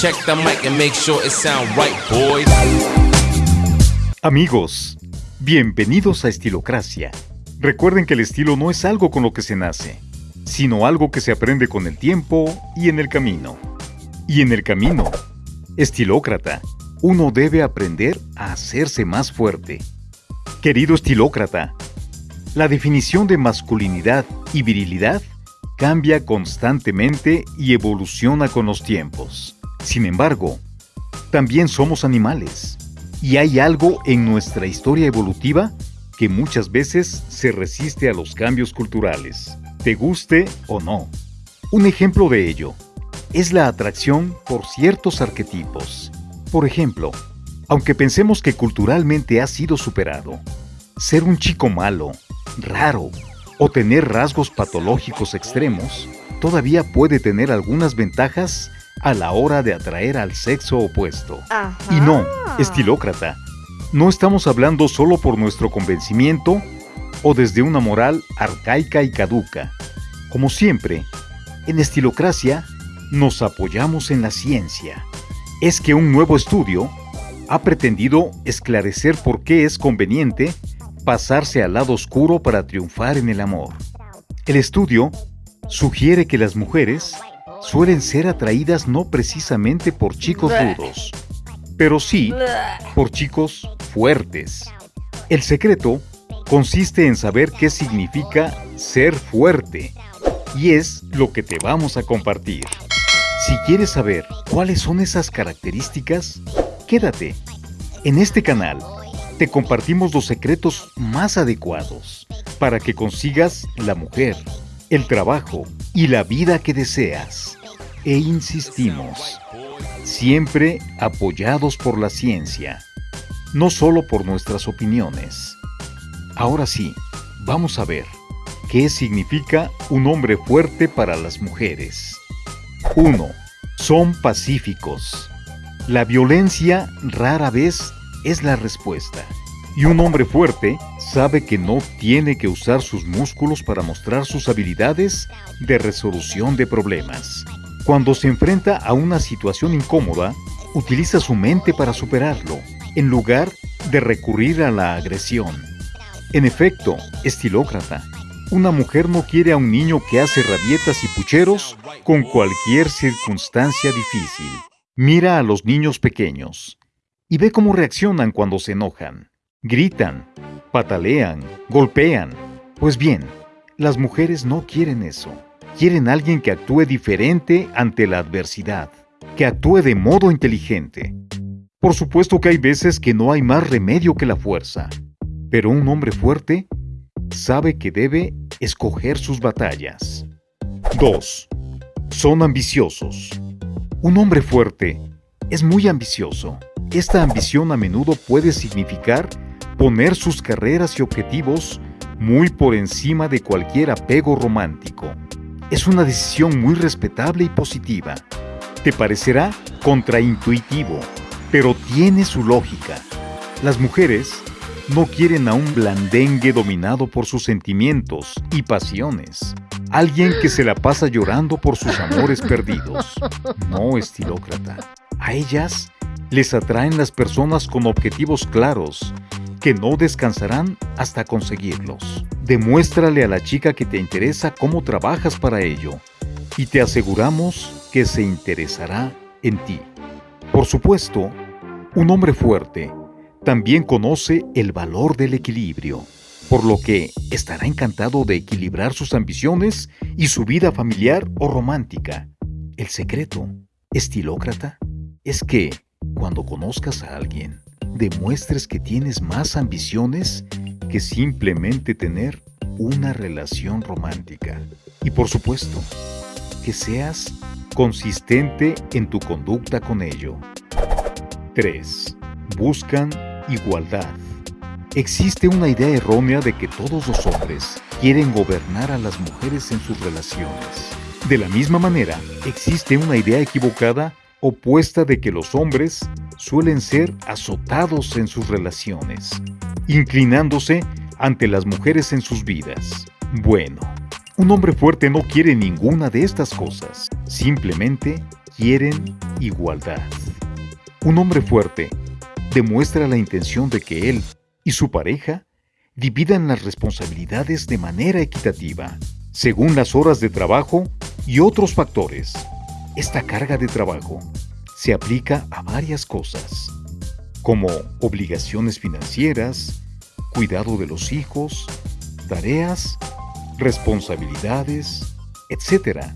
Check the mic and make sure it sound right, boys. Amigos, bienvenidos a Estilocracia. Recuerden que el estilo no es algo con lo que se nace, sino algo que se aprende con el tiempo y en el camino. Y en el camino, estilócrata, uno debe aprender a hacerse más fuerte. Querido estilócrata, la definición de masculinidad y virilidad cambia constantemente y evoluciona con los tiempos. Sin embargo, también somos animales y hay algo en nuestra historia evolutiva que muchas veces se resiste a los cambios culturales, te guste o no. Un ejemplo de ello es la atracción por ciertos arquetipos. Por ejemplo, aunque pensemos que culturalmente ha sido superado, ser un chico malo, raro o tener rasgos patológicos extremos todavía puede tener algunas ventajas a la hora de atraer al sexo opuesto. Y no, estilócrata, no estamos hablando solo por nuestro convencimiento o desde una moral arcaica y caduca. Como siempre, en Estilocracia nos apoyamos en la ciencia. Es que un nuevo estudio ha pretendido esclarecer por qué es conveniente pasarse al lado oscuro para triunfar en el amor. El estudio sugiere que las mujeres suelen ser atraídas no precisamente por chicos rudos, pero sí por chicos fuertes. El secreto consiste en saber qué significa ser fuerte y es lo que te vamos a compartir. Si quieres saber cuáles son esas características, quédate. En este canal te compartimos los secretos más adecuados para que consigas la mujer, el trabajo y la vida que deseas. E insistimos, siempre apoyados por la ciencia, no solo por nuestras opiniones. Ahora sí, vamos a ver qué significa un hombre fuerte para las mujeres. 1. Son pacíficos. La violencia rara vez es la respuesta. Y un hombre fuerte sabe que no tiene que usar sus músculos para mostrar sus habilidades de resolución de problemas. Cuando se enfrenta a una situación incómoda, utiliza su mente para superarlo, en lugar de recurrir a la agresión. En efecto, estilócrata, una mujer no quiere a un niño que hace rabietas y pucheros con cualquier circunstancia difícil. Mira a los niños pequeños y ve cómo reaccionan cuando se enojan. Gritan, patalean, golpean. Pues bien, las mujeres no quieren eso. Quieren alguien que actúe diferente ante la adversidad, que actúe de modo inteligente. Por supuesto que hay veces que no hay más remedio que la fuerza, pero un hombre fuerte sabe que debe escoger sus batallas. 2. Son ambiciosos. Un hombre fuerte es muy ambicioso. Esta ambición a menudo puede significar poner sus carreras y objetivos muy por encima de cualquier apego romántico. Es una decisión muy respetable y positiva. Te parecerá contraintuitivo, pero tiene su lógica. Las mujeres no quieren a un blandengue dominado por sus sentimientos y pasiones. Alguien que se la pasa llorando por sus amores perdidos. No estilócrata. A ellas les atraen las personas con objetivos claros, que no descansarán hasta conseguirlos. Demuéstrale a la chica que te interesa cómo trabajas para ello y te aseguramos que se interesará en ti. Por supuesto, un hombre fuerte también conoce el valor del equilibrio, por lo que estará encantado de equilibrar sus ambiciones y su vida familiar o romántica. El secreto, estilócrata, es que cuando conozcas a alguien, demuestres que tienes más ambiciones que simplemente tener una relación romántica. Y por supuesto, que seas consistente en tu conducta con ello. 3. Buscan igualdad. Existe una idea errónea de que todos los hombres quieren gobernar a las mujeres en sus relaciones. De la misma manera, existe una idea equivocada opuesta de que los hombres suelen ser azotados en sus relaciones, inclinándose ante las mujeres en sus vidas. Bueno, un hombre fuerte no quiere ninguna de estas cosas, simplemente quieren igualdad. Un hombre fuerte demuestra la intención de que él y su pareja dividan las responsabilidades de manera equitativa, según las horas de trabajo y otros factores. Esta carga de trabajo se aplica a varias cosas, como obligaciones financieras, cuidado de los hijos, tareas, responsabilidades, etc.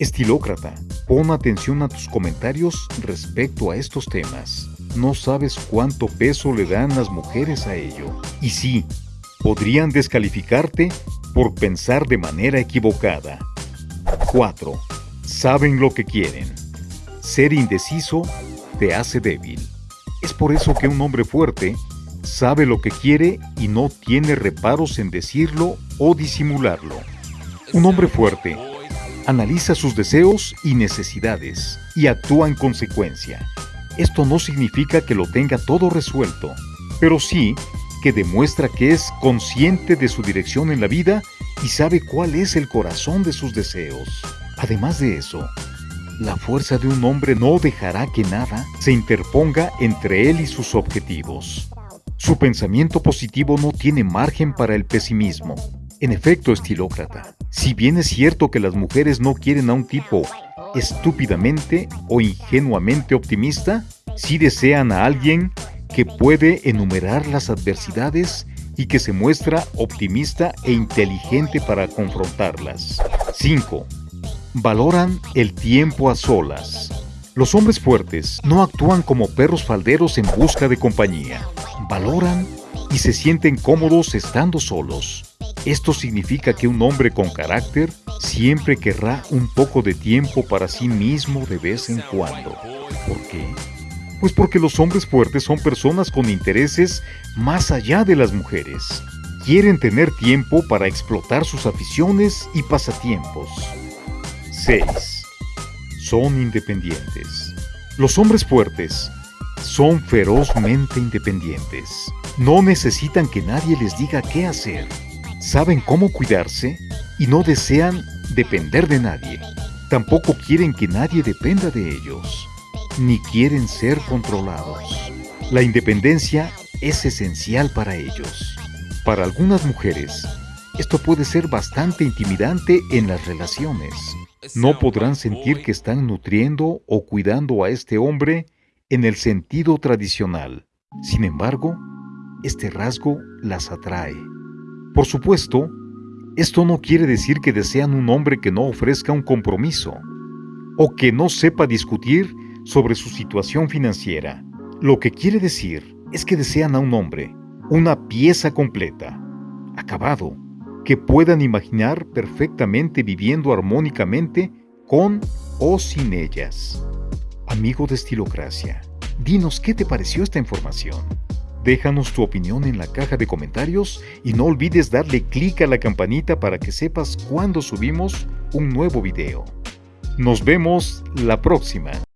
Estilócrata, pon atención a tus comentarios respecto a estos temas. No sabes cuánto peso le dan las mujeres a ello. Y sí, podrían descalificarte por pensar de manera equivocada. 4. Saben lo que quieren. Ser indeciso te hace débil. Es por eso que un hombre fuerte sabe lo que quiere y no tiene reparos en decirlo o disimularlo. Un hombre fuerte analiza sus deseos y necesidades y actúa en consecuencia. Esto no significa que lo tenga todo resuelto, pero sí que demuestra que es consciente de su dirección en la vida y sabe cuál es el corazón de sus deseos. Además de eso, la fuerza de un hombre no dejará que nada se interponga entre él y sus objetivos. Su pensamiento positivo no tiene margen para el pesimismo. En efecto, estilócrata, si bien es cierto que las mujeres no quieren a un tipo estúpidamente o ingenuamente optimista, sí desean a alguien que puede enumerar las adversidades y que se muestra optimista e inteligente para confrontarlas. 5. Valoran el tiempo a solas. Los hombres fuertes no actúan como perros falderos en busca de compañía valoran y se sienten cómodos estando solos. Esto significa que un hombre con carácter siempre querrá un poco de tiempo para sí mismo de vez en cuando. ¿Por qué? Pues porque los hombres fuertes son personas con intereses más allá de las mujeres. Quieren tener tiempo para explotar sus aficiones y pasatiempos. 6. Son independientes. Los hombres fuertes son ferozmente independientes. No necesitan que nadie les diga qué hacer. Saben cómo cuidarse y no desean depender de nadie. Tampoco quieren que nadie dependa de ellos, ni quieren ser controlados. La independencia es esencial para ellos. Para algunas mujeres, esto puede ser bastante intimidante en las relaciones. No podrán sentir que están nutriendo o cuidando a este hombre en el sentido tradicional. Sin embargo, este rasgo las atrae. Por supuesto, esto no quiere decir que desean un hombre que no ofrezca un compromiso o que no sepa discutir sobre su situación financiera. Lo que quiere decir es que desean a un hombre, una pieza completa, acabado, que puedan imaginar perfectamente viviendo armónicamente con o sin ellas amigo de Estilocracia. Dinos qué te pareció esta información. Déjanos tu opinión en la caja de comentarios y no olvides darle clic a la campanita para que sepas cuando subimos un nuevo video. Nos vemos la próxima.